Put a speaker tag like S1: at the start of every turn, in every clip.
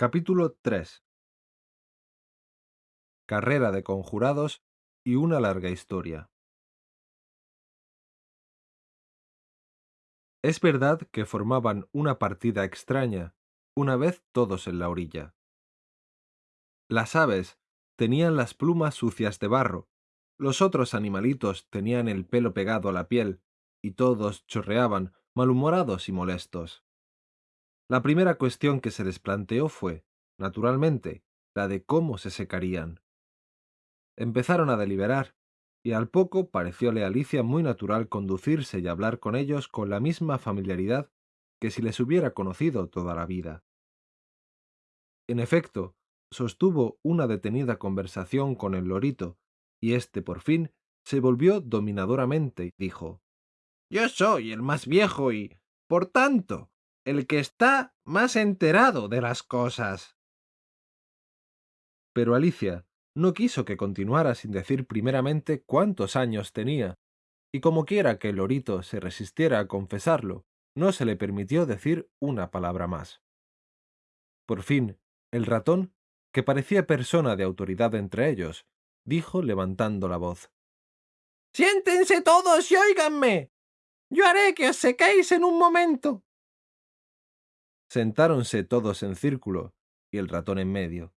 S1: Capítulo 3 Carrera de conjurados y una larga historia. Es verdad que formaban una partida extraña, una vez todos en la orilla. Las aves tenían las plumas sucias de barro, los otros animalitos tenían el pelo pegado a la piel, y todos chorreaban, malhumorados y molestos. La primera cuestión que se les planteó fue, naturalmente, la de cómo se secarían. Empezaron a deliberar, y al poco parecióle a Alicia muy natural conducirse y hablar con ellos con la misma familiaridad que si les hubiera conocido toda la vida. En efecto, sostuvo una detenida conversación con el lorito, y éste por fin se volvió dominadoramente y dijo
S2: Yo soy el más viejo y, por tanto, el que está más enterado de las cosas.
S1: Pero Alicia no quiso que continuara sin decir primeramente cuántos años tenía, y como quiera que el lorito se resistiera a confesarlo, no se le permitió decir una palabra más. Por fin, el ratón, que parecía persona de autoridad entre ellos, dijo levantando la voz.
S2: Siéntense todos y óiganme. Yo haré que os sequéis en un momento.
S1: Sentáronse todos en círculo, y el ratón en medio.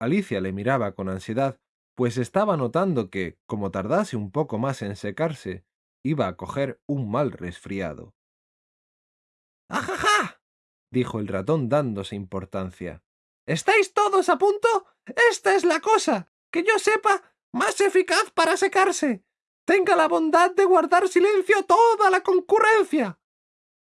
S1: Alicia le miraba con ansiedad, pues estaba notando que, como tardase un poco más en secarse, iba a coger un mal resfriado.
S2: ¡Ajaja!
S1: dijo el ratón dándose importancia.
S2: ¿Estáis todos a punto? Esta es la cosa, que yo sepa, más eficaz para secarse. Tenga la bondad de guardar silencio toda la concurrencia.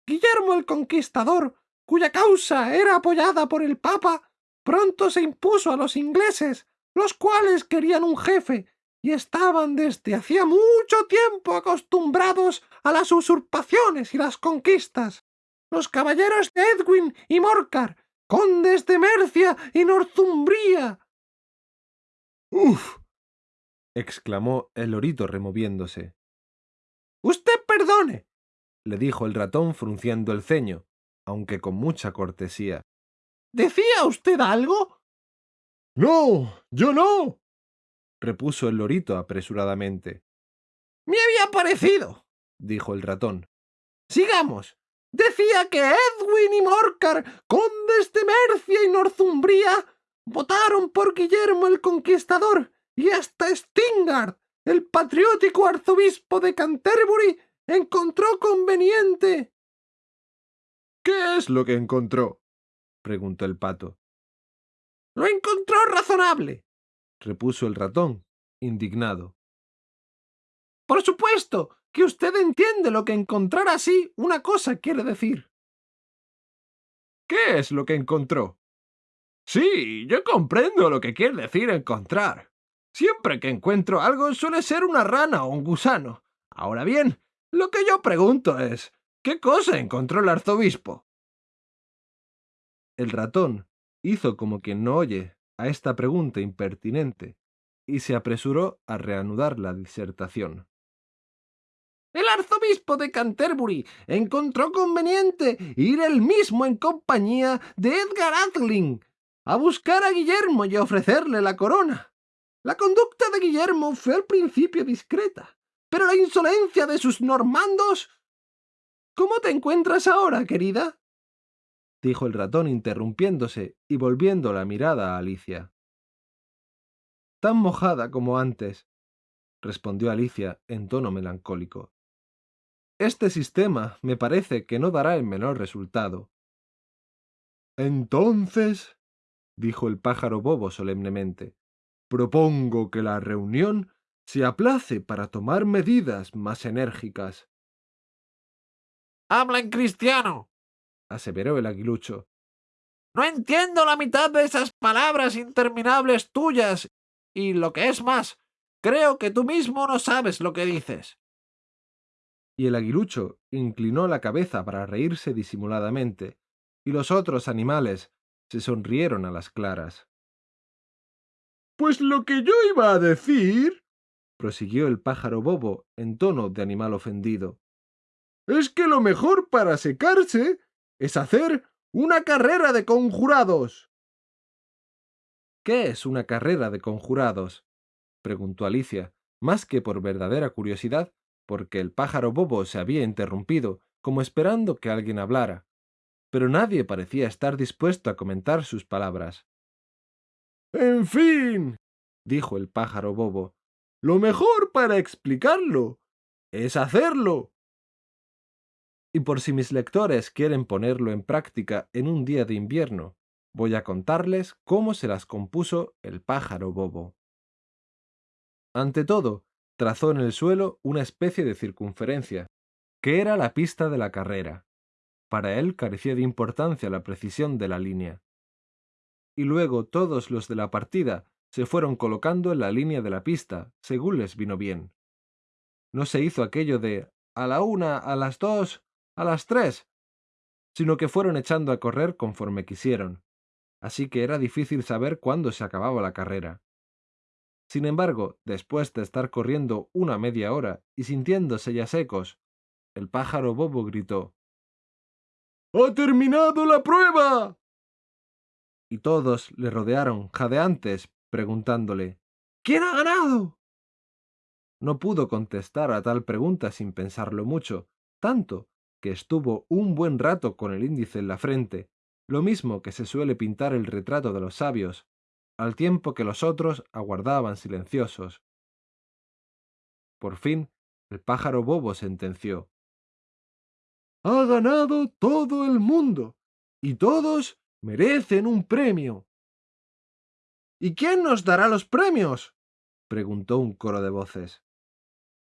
S2: Guillermo el Conquistador cuya causa era apoyada por el Papa, pronto se impuso a los ingleses, los cuales querían un jefe y estaban desde hacía mucho tiempo acostumbrados a las usurpaciones y las conquistas. Los caballeros de Edwin y Morcar, condes de Mercia y Northumbria.
S1: ¡Uf! exclamó el lorito removiéndose.
S2: Usted perdone,
S1: le dijo el ratón frunciendo el ceño, aunque con mucha cortesía.
S2: ¿Decía usted algo?
S1: No, yo no, repuso el lorito apresuradamente.
S2: Me había parecido, dijo el ratón. Sigamos. Decía que Edwin y Morcar, condes de Mercia y Northumbria, votaron por Guillermo el Conquistador y hasta Stingard, el patriótico arzobispo de Canterbury, encontró conveniente
S1: ¿Qué es lo que encontró? preguntó el pato.
S2: Lo encontró razonable,
S1: repuso el ratón, indignado.
S2: Por supuesto que usted entiende lo que encontrar así una cosa quiere decir.
S1: ¿Qué es lo que encontró?
S2: Sí, yo comprendo lo que quiere decir encontrar. Siempre que encuentro algo suele ser una rana o un gusano. Ahora bien, lo que yo pregunto es, ¿Qué cosa encontró el arzobispo?
S1: El ratón hizo como quien no oye a esta pregunta impertinente y se apresuró a reanudar la disertación.
S2: El arzobispo de Canterbury encontró conveniente ir él mismo en compañía de Edgar Atheling a buscar a Guillermo y ofrecerle la corona. La conducta de Guillermo fue al principio discreta, pero la insolencia de sus normandos ¿Cómo te encuentras ahora, querida?
S1: dijo el ratón interrumpiéndose y volviendo la mirada a Alicia. Tan mojada como antes, respondió Alicia en tono melancólico. Este sistema me parece que no dará el menor resultado. Entonces, dijo el pájaro bobo solemnemente, propongo que la reunión se aplace para tomar medidas más enérgicas.
S2: Habla en cristiano,
S1: aseveró el aguilucho.
S2: No entiendo la mitad de esas palabras interminables tuyas, y lo que es más, creo que tú mismo no sabes lo que dices.
S1: Y el aguilucho inclinó la cabeza para reírse disimuladamente, y los otros animales se sonrieron a las claras. Pues lo que yo iba a decir, prosiguió el pájaro bobo en tono de animal ofendido, es que lo mejor para secarse es hacer
S2: una carrera de conjurados.
S1: ¿Qué es una carrera de conjurados? preguntó Alicia, más que por verdadera curiosidad, porque el pájaro bobo se había interrumpido, como esperando que alguien hablara. Pero nadie parecía estar dispuesto a comentar sus palabras.
S2: En fin, dijo el pájaro bobo, lo mejor para explicarlo es hacerlo.
S1: Y por si mis lectores quieren ponerlo en práctica en un día de invierno, voy a contarles cómo se las compuso el pájaro bobo. Ante todo, trazó en el suelo una especie de circunferencia, que era la pista de la carrera. Para él carecía de importancia la precisión de la línea. Y luego todos los de la partida se fueron colocando en la línea de la pista, según les vino bien. No se hizo aquello de a la una, a las dos, a las tres, sino que fueron echando a correr conforme quisieron, así que era difícil saber cuándo se acababa la carrera. Sin embargo, después de estar corriendo una media hora y sintiéndose ya secos, el pájaro bobo gritó
S2: ¡Ha terminado la prueba!
S1: Y todos le rodearon, jadeantes, preguntándole
S2: ¿Quién ha ganado?
S1: No pudo contestar a tal pregunta sin pensarlo mucho, tanto que estuvo un buen rato con el índice en la frente, lo mismo que se suele pintar el retrato de los sabios, al tiempo que los otros aguardaban silenciosos. Por fin, el pájaro bobo sentenció.
S2: Ha ganado todo el mundo, y todos merecen un premio. ¿Y quién nos dará los premios? preguntó un coro de voces.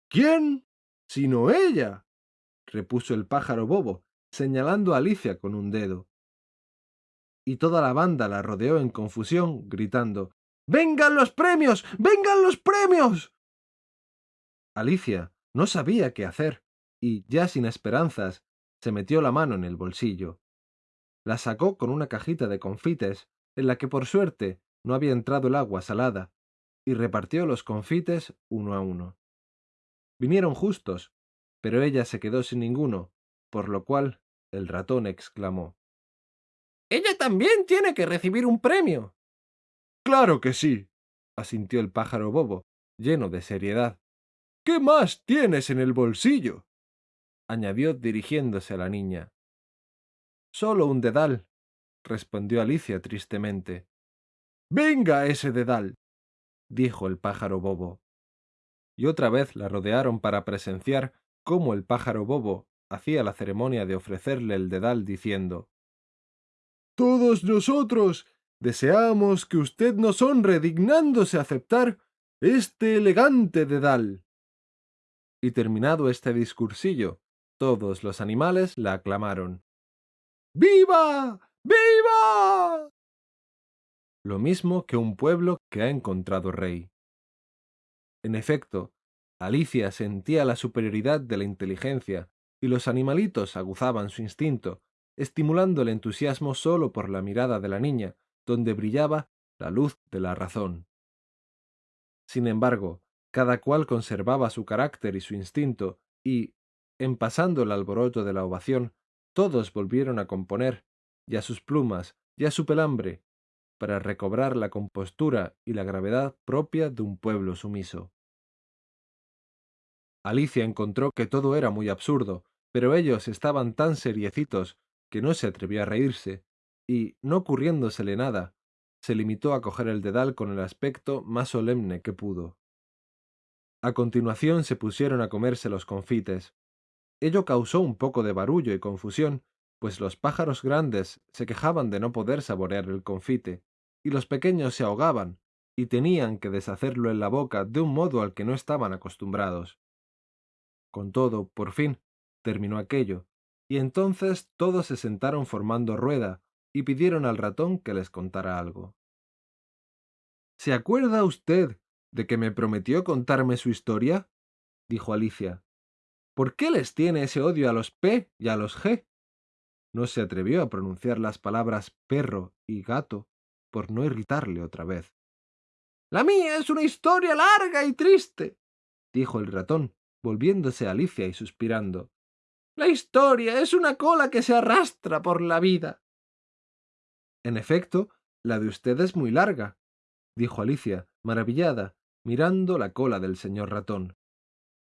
S2: ¿Quién? sino ella, repuso el pájaro bobo, señalando a Alicia con un dedo y toda la banda la rodeó en confusión, gritando ¡Vengan los premios! ¡Vengan los premios!
S1: Alicia no sabía qué hacer, y, ya sin esperanzas, se metió la mano en el bolsillo. La sacó con una cajita de confites, en la que por suerte no había entrado el agua salada, y repartió los confites uno a uno. Vinieron justos, pero ella se quedó sin ninguno, por lo cual el ratón exclamó
S2: ella también tiene que recibir un premio.
S1: Claro que sí, asintió el pájaro bobo, lleno de seriedad.
S2: ¿Qué más tienes en el bolsillo?
S1: añadió dirigiéndose a la niña. Solo un dedal, respondió Alicia tristemente.
S2: Venga ese dedal,
S1: dijo el pájaro bobo. Y otra vez la rodearon para presenciar cómo el pájaro bobo hacía la ceremonia de ofrecerle el dedal diciendo
S2: todos nosotros deseamos que usted nos honre dignándose aceptar este elegante dedal.
S1: Y terminado este discursillo, todos los animales la aclamaron.
S2: ¡Viva! ¡Viva!
S1: Lo mismo que un pueblo que ha encontrado rey. En efecto, Alicia sentía la superioridad de la inteligencia, y los animalitos aguzaban su instinto, estimulando el entusiasmo solo por la mirada de la niña, donde brillaba la luz de la razón. Sin embargo, cada cual conservaba su carácter y su instinto, y, en pasando el alboroto de la ovación, todos volvieron a componer, y a sus plumas, y a su pelambre, para recobrar la compostura y la gravedad propia de un pueblo sumiso. Alicia encontró que todo era muy absurdo, pero ellos estaban tan seriecitos que no se atrevió a reírse, y, no ocurriéndosele nada, se limitó a coger el dedal con el aspecto más solemne que pudo. A continuación se pusieron a comerse los confites. Ello causó un poco de barullo y confusión, pues los pájaros grandes se quejaban de no poder saborear el confite, y los pequeños se ahogaban, y tenían que deshacerlo en la boca de un modo al que no estaban acostumbrados. Con todo, por fin, terminó aquello, y entonces todos se sentaron formando rueda y pidieron al ratón que les contara algo. ¿Se acuerda usted de que me prometió contarme su historia? dijo Alicia. ¿Por qué les tiene ese odio a los P y a los G? No se atrevió a pronunciar las palabras perro y gato por no irritarle otra vez.
S2: La mía es una historia larga y triste,
S1: dijo el ratón, volviéndose a Alicia y suspirando.
S2: La historia es una cola que se arrastra por la vida.
S1: En efecto, la de usted es muy larga, dijo Alicia, maravillada, mirando la cola del señor ratón.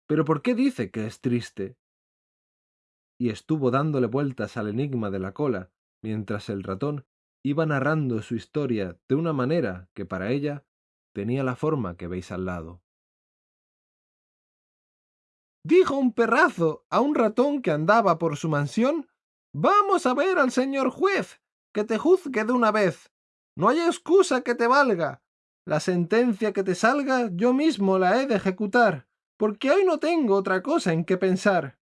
S1: ¿Pero por qué dice que es triste? Y estuvo dándole vueltas al enigma de la cola, mientras el ratón iba narrando su historia de una manera que para ella tenía la forma que veis al lado.
S2: Dijo un perrazo a un ratón que andaba por su mansión Vamos a ver al señor juez, que te juzgue de una vez. No hay excusa que te valga. La sentencia que te salga yo mismo la he de ejecutar, porque hoy no tengo otra cosa en que pensar.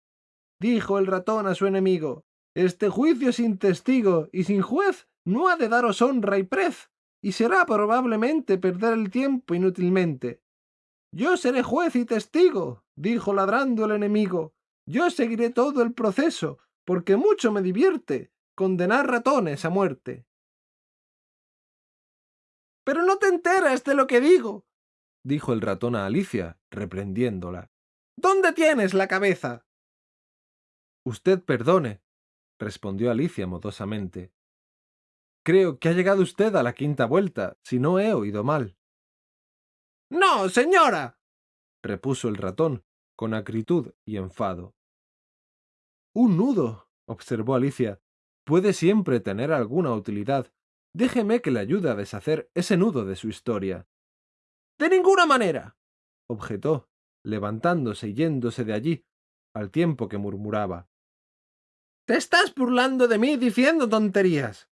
S2: Dijo el ratón a su enemigo, Este juicio sin testigo y sin juez no ha de daros honra y prez, y será probablemente perder el tiempo inútilmente. Yo seré juez y testigo, dijo ladrando el enemigo. Yo seguiré todo el proceso, porque mucho me divierte condenar ratones a muerte. Pero no te enteras de lo que digo, dijo el ratón a Alicia, reprendiéndola. ¿Dónde tienes la cabeza?
S1: Usted perdone, respondió Alicia modosamente. Creo que ha llegado usted a la quinta vuelta, si no he oído mal.
S2: No, señora,
S1: repuso el ratón, con acritud y enfado. Un nudo, observó Alicia, puede siempre tener alguna utilidad. Déjeme que le ayude a deshacer ese nudo de su historia.
S2: De ninguna manera,
S1: objetó, levantándose y yéndose de allí, al tiempo que murmuraba.
S2: Te estás burlando de mí diciendo tonterías.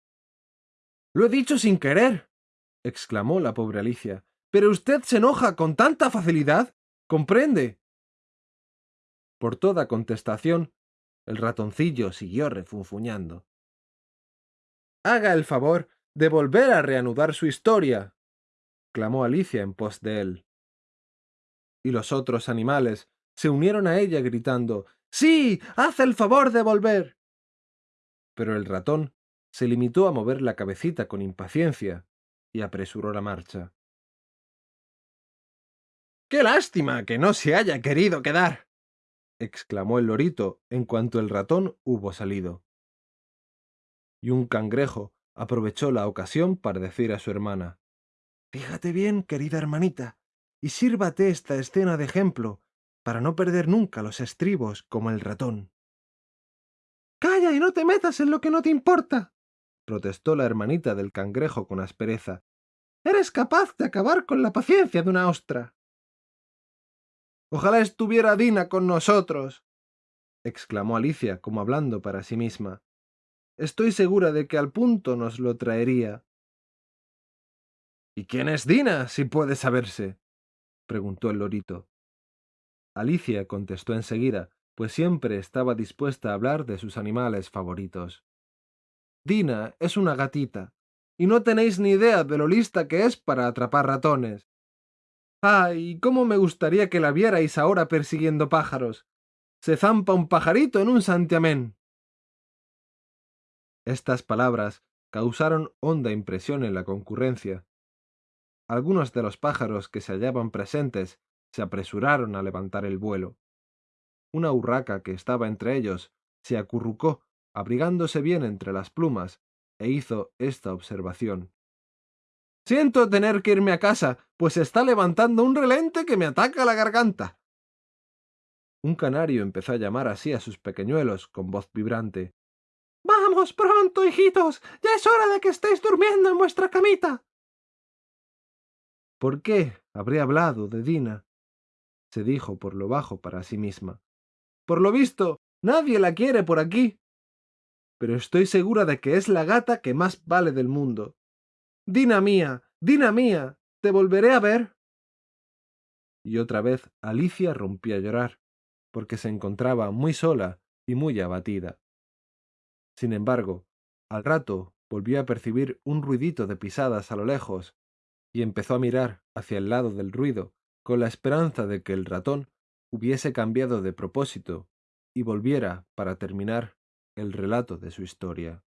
S1: Lo he dicho sin querer, exclamó la pobre Alicia. Pero usted se enoja con tanta facilidad. ¿Comprende? Por toda contestación, el ratoncillo siguió refunfuñando. Haga el favor de volver a reanudar su historia, clamó Alicia en pos de él. Y los otros animales se unieron a ella gritando Sí, haz el favor de volver. Pero el ratón se limitó a mover la cabecita con impaciencia y apresuró la marcha.
S2: ¡Qué lástima que no se haya querido quedar!
S1: Exclamó el lorito en cuanto el ratón hubo salido. Y un cangrejo aprovechó la ocasión para decir a su hermana Fíjate bien, querida hermanita, y sírvate esta escena de ejemplo, para no perder nunca los estribos como el ratón.
S2: Calla y no te metas en lo que no te importa,
S1: protestó la hermanita del cangrejo con aspereza.
S2: Eres capaz de acabar con la paciencia de una ostra.
S1: Ojalá estuviera Dina con nosotros, exclamó Alicia como hablando para sí misma. Estoy segura de que al punto nos lo traería. ¿Y quién es Dina, si puede saberse? preguntó el lorito. Alicia contestó enseguida, pues siempre estaba dispuesta a hablar de sus animales favoritos. Dina es una gatita, y no tenéis ni idea de lo lista que es para atrapar ratones. ¡Ay! ¿Cómo me gustaría que la vierais ahora persiguiendo pájaros! Se zampa un pajarito en un santiamén. Estas palabras causaron honda impresión en la concurrencia. Algunos de los pájaros que se hallaban presentes se apresuraron a levantar el vuelo. Una urraca que estaba entre ellos se acurrucó, abrigándose bien entre las plumas, e hizo esta observación. Siento tener que irme a casa, pues está levantando un relente que me ataca la garganta. Un canario empezó a llamar así a sus pequeñuelos con voz vibrante.
S2: Vamos pronto, hijitos. Ya es hora de que estéis durmiendo en vuestra camita.
S1: ¿Por qué habría hablado de Dina? se dijo por lo bajo para sí misma. Por lo visto, nadie la quiere por aquí. Pero estoy segura de que es la gata que más vale del mundo. Dina mía, Dina mía, ¿te volveré a ver? Y otra vez Alicia rompió a llorar, porque se encontraba muy sola y muy abatida. Sin embargo, al rato volvió a percibir un ruidito de pisadas a lo lejos, y empezó a mirar hacia el lado del ruido, con la esperanza de que el ratón hubiese cambiado de propósito y volviera para terminar el relato de su historia.